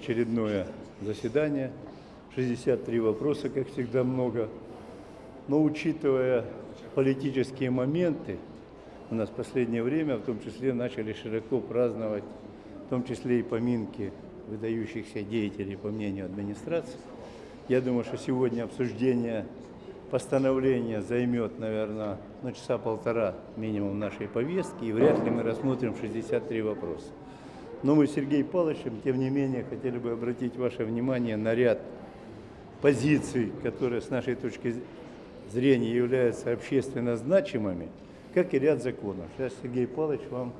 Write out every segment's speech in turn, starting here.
очередное заседание. 63 вопроса, как всегда, много. Но учитывая политические моменты, у нас в последнее время, в том числе, начали широко праздновать, в том числе и поминки выдающихся деятелей, по мнению администрации. Я думаю, что сегодня обсуждение постановления займет, наверное, ну, часа полтора минимум нашей повестки, и вряд ли мы рассмотрим 63 вопроса. Но мы с Сергеем Павловичем, тем не менее, хотели бы обратить ваше внимание на ряд позиций, которые с нашей точки зрения являются общественно значимыми, как и ряд законов. Сейчас Сергей Павлович вам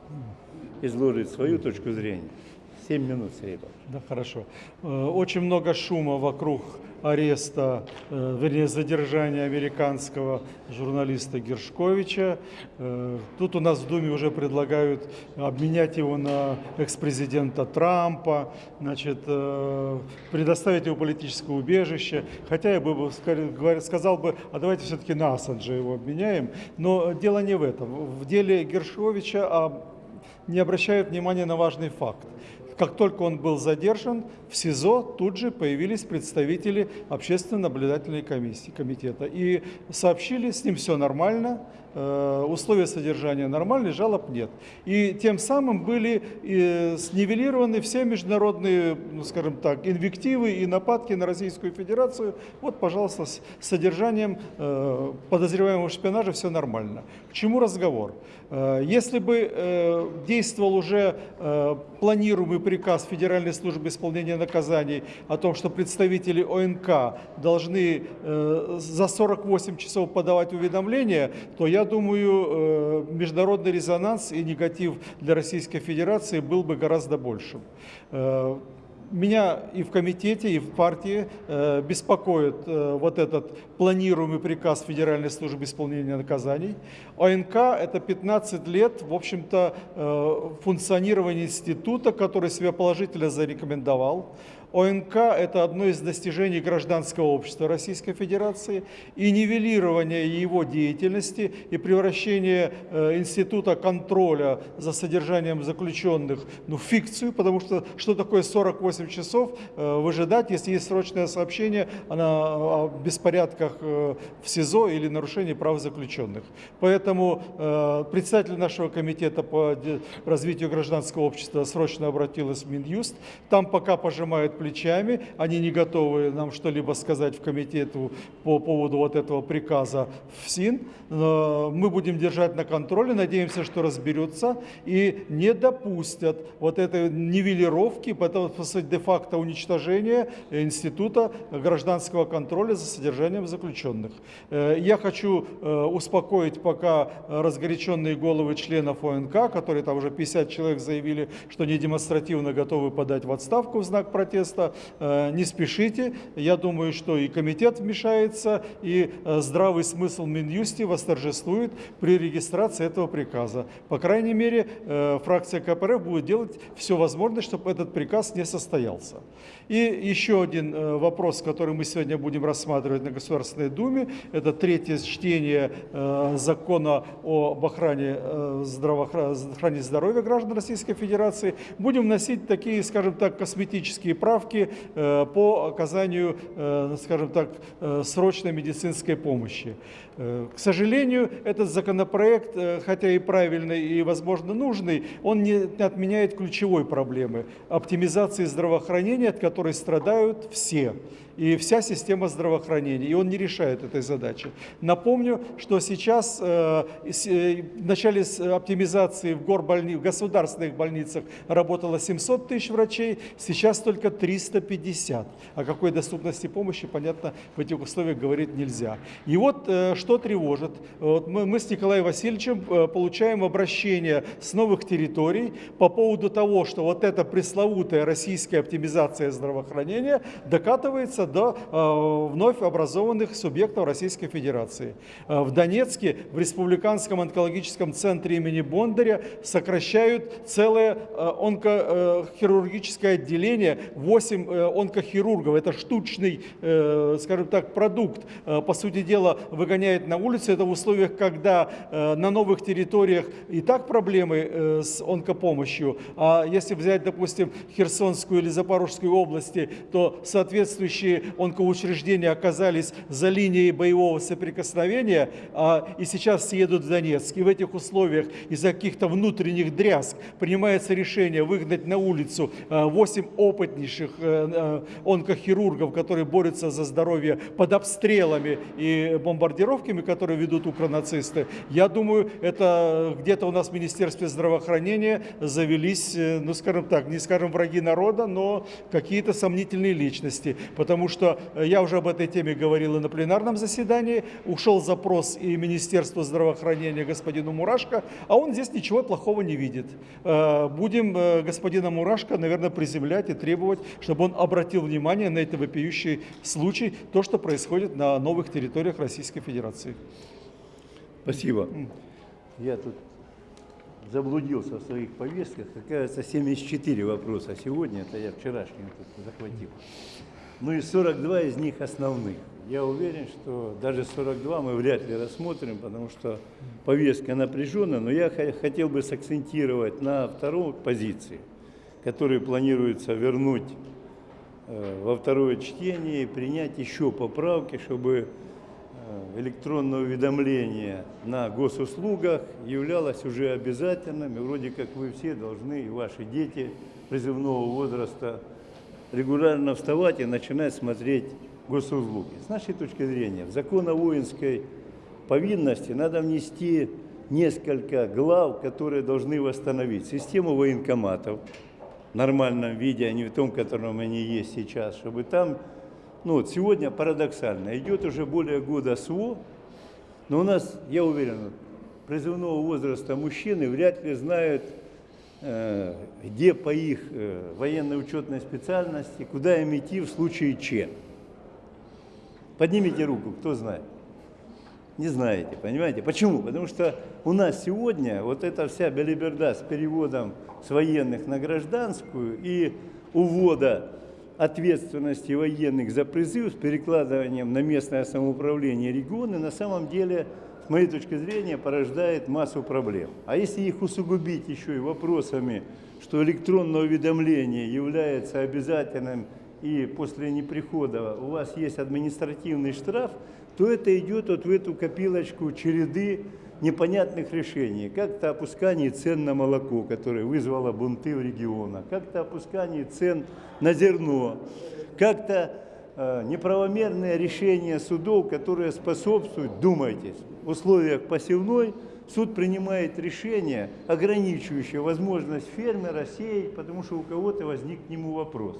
изложит свою точку зрения. Семь минут, Сергей Павлович. Да, хорошо. Э, очень много шума вокруг ареста, э, вернее, задержания американского журналиста Гершковича. Э, тут у нас в Думе уже предлагают обменять его на экс-президента Трампа, значит, предоставить его политическое убежище. Хотя я бы сказал бы, а давайте все-таки на Ассанджа его обменяем. Но дело не в этом. В деле Гершковича а, не обращают внимания на важный факт. Как только он был задержан, в СИЗО тут же появились представители общественно-наблюдательной комиссии, комитета и сообщили, с ним все нормально, условия содержания нормальные, жалоб нет. И тем самым были э, снивелированы все международные, ну, скажем так, инвективы и нападки на Российскую Федерацию. Вот, пожалуйста, с содержанием э, подозреваемого шпионажа все нормально. К чему разговор? Если бы действовал уже планируемый приказ Федеральной службы исполнения наказаний о том, что представители ОНК должны э, за 48 часов подавать уведомления, то я думаю, э, международный резонанс и негатив для Российской Федерации был бы гораздо большим. Э, меня и в комитете, и в партии э, беспокоит вот этот планируемый приказ Федеральной службы исполнения наказаний. ОНК – это 15 лет, в общем-то, функционирования института, который себя положительно зарекомендовал. ОНК – это одно из достижений гражданского общества Российской Федерации, и нивелирование его деятельности и превращение э, института контроля за содержанием заключенных ну, в фикцию, потому что что такое 48 часов э, выжидать, если есть срочное сообщение о беспорядках э, в СИЗО или нарушении прав заключенных. Поэтому председатель нашего комитета по развитию гражданского общества срочно обратилась в Минюст, там пока пожимают плечами, они не готовы нам что-либо сказать в комитету по поводу вот этого приказа в СИН. Мы будем держать на контроле, надеемся, что разберутся и не допустят вот этой нивелировки, де-факто уничтожения института гражданского контроля за содержанием заключенных. Э, я хочу э, успокоить пока разгоряченные головы членов ОНК, которые там уже 50 человек заявили, что не демонстративно готовы подать в отставку в знак протеста место, э, не спешите. Я думаю, что и комитет вмешается, и э, здравый смысл Минюсти восторжествует при регистрации этого приказа. По крайней мере, э, фракция КПРФ будет делать все возможное, чтобы этот приказ не состоялся. И еще один вопрос, который мы сегодня будем рассматривать на Государственной Думе, это третье чтение закона об охране, охране здоровья граждан Российской Федерации. Будем вносить такие, скажем так, косметические правки, справки э, по оказанию, э, скажем так, э, срочной медицинской помощи. К сожалению, этот законопроект, хотя и правильный и, возможно, нужный, он не отменяет ключевой проблемы – оптимизации здравоохранения, от которой страдают все и вся система здравоохранения, и он не решает этой задачи. Напомню, что сейчас э, э, в начале оптимизации в, горбольни, в государственных больницах работало 700 тысяч врачей, сейчас только 350. О какой доступности помощи, понятно, в этих условиях говорить нельзя. И вот э, что тревожит. Вот мы, мы с Николаем Васильевичем получаем обращение с новых территорий по поводу того, что вот эта пресловутая российская оптимизация здравоохранения докатывается добирается до э, вновь образованных субъектов Российской Федерации. Э, В Донецке в Республиканском онкологическом центре имени Бондаря сокращают целое э, онкохирургическое отделение, 8 э, онкохирургов. Это штучный, скажем так, продукт. По сути дела, выгоняет на улицу. Это в условиях, когда на новых территориях и так проблемы с онкопомощью. А если взять, допустим, Херсонскую или Запорожскую области, то соответствующие онкоучреждения оказались за линией боевого соприкосновения, а, и сейчас все едут в Донецк. И в этих условиях из-за каких-то внутренних дрязг принимается решение выгнать на улицу 8 опытнейших э, э, онкохирургов, которые борются за здоровье под обстрелами и бомбардировками, которые ведут укронацисты. Я думаю, это где-то у нас в Министерстве здравоохранения завелись, э, ну скажем так, не скажем враги народа, но какие-то сомнительные личности. Потому что э, я уже об этой теме говорил и на пленарном заседании, ушел запрос и Министерству здравоохранения господину Мурашко, а он здесь ничего плохого не видит. Э, Будем э, господина Мурашко, наверное, приземлять и требовать, чтобы он обратил внимание на этот вопиющий случай, то, что происходит на новых территориях Российской Федерации. Спасибо. Я тут заблудился в своих повестках. Оказывается, 74 вопроса сегодня, это я вчерашний тут захватил. Ну и 42 из них основных. Я уверен, что даже 42 мы вряд ли рассмотрим, потому что повестка напряженная, но я хотел бы сакцентировать на второй позиции, которую планируется вернуть э, во второе чтение и принять еще поправки, чтобы э, электронное уведомление на госуслугах являлось уже обязательным, и вроде как вы все должны, и ваши дети призывного возраста, регулярно вставать и начинать смотреть госуслуги. С нашей точки зрения, в закон о воинской повинности надо внести несколько глав, которые должны восстановить систему военкоматов в нормальном виде, а не в том, котором они есть сейчас, чтобы там, ну вот сегодня парадоксально, идет уже более года СВО, но у нас, я уверен, призывного возраста мужчины вряд ли знают, где по их э, военной учетной специальности, куда им идти в случае Че. Поднимите руку, кто знает. Не знаете, понимаете? Почему? Потому что у нас сегодня вот эта вся белиберда с переводом с военных на гражданскую и увода ответственности военных за призыв с перекладыванием на местное самоуправление регионы на самом деле, с моей точки зрения, порождает массу проблем. А если их усугубить еще и вопросами, что электронное уведомление является обязательным и после неприхода у вас есть административный штраф, то это идет вот в эту копилочку череды непонятных решений. Как-то опускание цен на молоко, которое вызвало бунты в регионах, как-то опускание цен на зерно, как-то неправомерное решение судов, которые способствуют, думайте, условиях посевной суд принимает решение, ограничивающее возможность фермера сеять, потому что у кого-то возник к нему вопрос.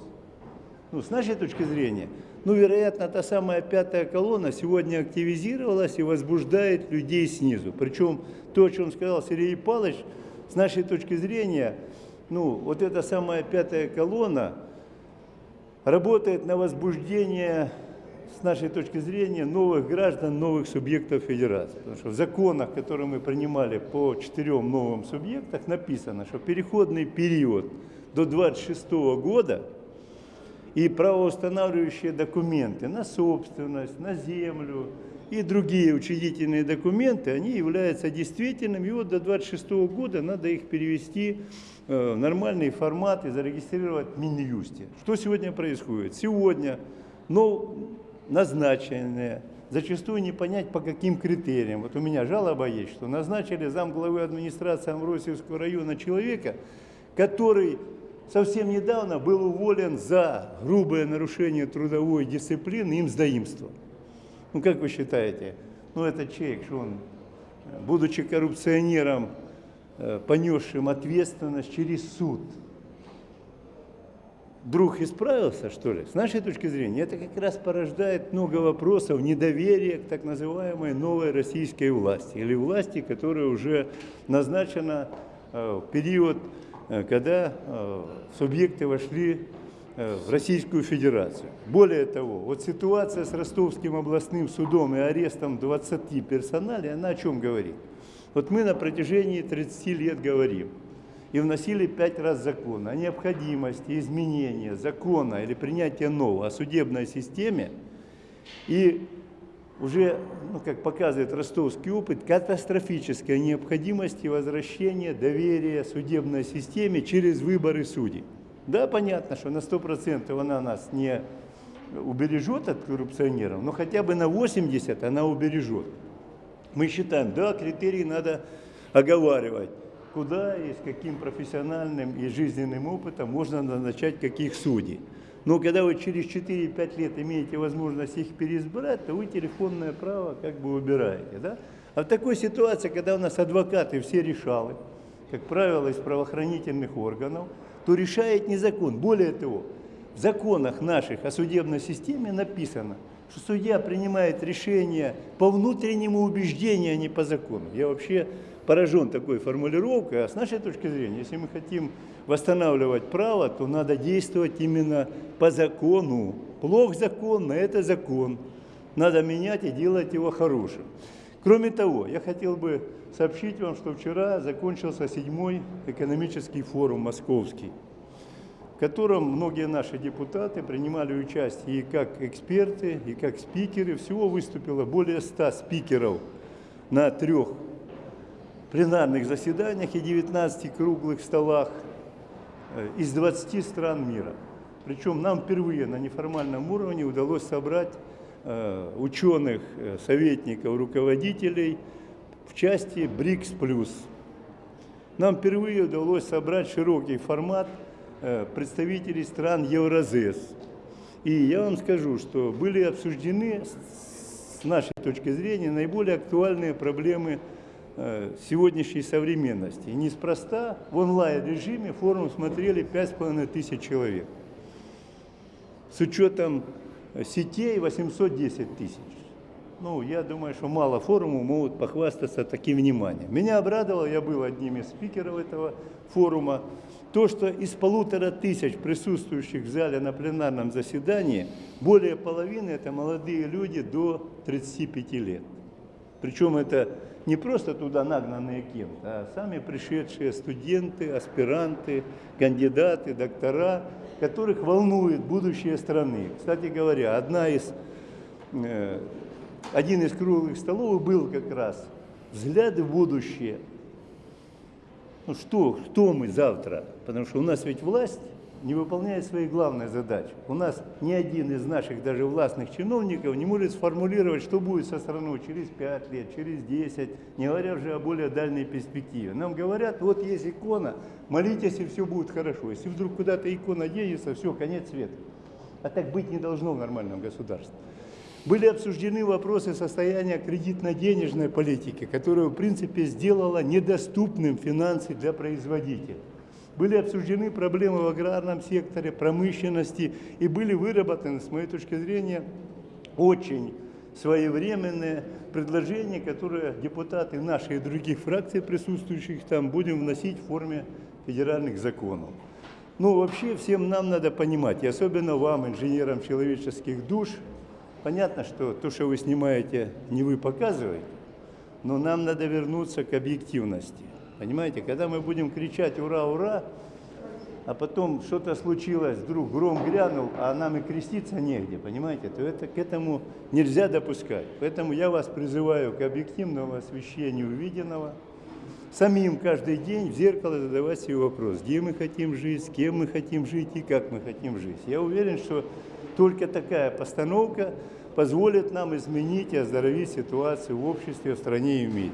Ну, с нашей точки зрения, ну, вероятно, та самая пятая колонна сегодня активизировалась и возбуждает людей снизу. Причем то, о чем сказал Сергей Павлович, с нашей точки зрения, ну, вот эта самая пятая колонна работает на возбуждение, с нашей точки зрения, новых граждан, новых субъектов федерации. Потому что в законах, которые мы принимали по четырем новым субъектам, написано, что переходный период до 26 года – и правоустанавливающие документы на собственность, на землю и другие учредительные документы, они являются действительными. И вот до 26 года надо их перевести э, в нормальный формат и зарегистрировать в Минюсте. Что сегодня происходит? Сегодня ну, назначенные, зачастую не понять по каким критериям. Вот у меня жалоба есть, что назначили замглавы администрации Амвросиевского района человека, который совсем недавно был уволен за грубое нарушение трудовой дисциплины им сдаимство. Ну, как вы считаете, ну, этот человек, что он, будучи коррупционером, э, понесшим ответственность через суд, вдруг исправился, что ли? С нашей точки зрения, это как раз порождает много вопросов недоверия к так называемой новой российской власти, или власти, которая уже назначена э, в период Э, когда субъекты вошли в Российскую Федерацию. Более того, вот ситуация с Ростовским областным судом и арестом 20 персоналей, она о чем говорит? Вот мы на протяжении 30 лет говорим и вносили пять раз закон о необходимости изменения закона или принятия нового о судебной системе. И уже, ну, как показывает ростовский опыт, катастрофическая необходимость возвращения доверия судебной системе через выборы судей. Да, понятно, что на 100% она нас не убережет от коррупционеров, но хотя бы на 80% она убережет. Мы считаем, да, критерии надо оговаривать, куда и с каким профессиональным и жизненным опытом можно назначать каких судей. Но когда вы через 4-5 лет имеете возможность их переизбрать, то вы телефонное право как бы убираете. Да? А в такой ситуации, когда у нас адвокаты все решалы, как правило, из правоохранительных органов, то решает не закон. Более того, в законах наших о судебной системе написано – что судья принимает решение по внутреннему убеждению, а не по закону. Я вообще поражен такой формулировкой, а с нашей точки зрения, если мы хотим восстанавливать право, то надо действовать именно по закону. Плох закон, но это закон. Надо менять и делать его хорошим. Кроме того, я хотел бы сообщить вам, что вчера закончился седьмой экономический форум московский котором многие наши депутаты принимали участие и как эксперты, и как спикеры. Всего выступило более 100 спикеров на трех пленарных заседаниях и 19 круглых столах э, из 20 стран мира. Причем нам впервые на неформальном уровне удалось собрать ученых, э, советников, руководителей в части БРИКС+. Нам впервые удалось собрать широкий формат – Э, представителей стран Евразес. И я вам скажу, что были обсуждены с нашей точки зрения наиболее актуальные проблемы э, сегодняшней современности. И неспроста в онлайн-режиме форум смотрели 5,5 тысяч человек. С учетом сетей 810 тысяч. Ну, я думаю, что мало форумов могут похвастаться таким вниманием. Меня обрадовало, я был одним из спикеров этого форума, то, что из полутора тысяч присутствующих в зале на пленарном заседании, более половины – это молодые люди до 35 лет. Причем это не просто туда нагнанные кем-то, а сами пришедшие студенты, аспиранты, кандидаты, доктора, которых волнует будущее страны. Кстати говоря, одна из, э, один из круглых столов был как раз «Взгляды в будущее» ну что, кто мы завтра? Потому что у нас ведь власть не выполняет свои главные задачи. У нас ни один из наших даже властных чиновников не может сформулировать, что будет со страной через 5 лет, через 10, не говоря уже о более дальней перспективе. Нам говорят, вот есть икона, молитесь, и все будет хорошо. Если вдруг куда-то икона денется, все, конец света. А так быть не должно в нормальном государстве. Были обсуждены вопросы состояния кредитно-денежной политики, которая, в принципе, сделала недоступным финансы для производителей. Были обсуждены проблемы в аграрном секторе, промышленности и были выработаны, с моей точки зрения, очень своевременные предложения, которые депутаты нашей и других фракций, присутствующих там, будем вносить в форме федеральных законов. Ну, вообще, всем нам надо понимать, и особенно вам, инженерам человеческих душ, Понятно, что то, что вы снимаете, не вы показываете, но нам надо вернуться к объективности. Понимаете, когда мы будем кричать «Ура, ура!», а потом что-то случилось, вдруг гром грянул, а нам и креститься негде, понимаете, то это, к этому нельзя допускать. Поэтому я вас призываю к объективному освещению увиденного, самим каждый день в зеркало задавать себе вопрос, где мы хотим жить, с кем мы хотим жить и как мы хотим жить. Я уверен, что только такая постановка позволит нам изменить и оздоровить ситуацию в обществе, в стране и в мире.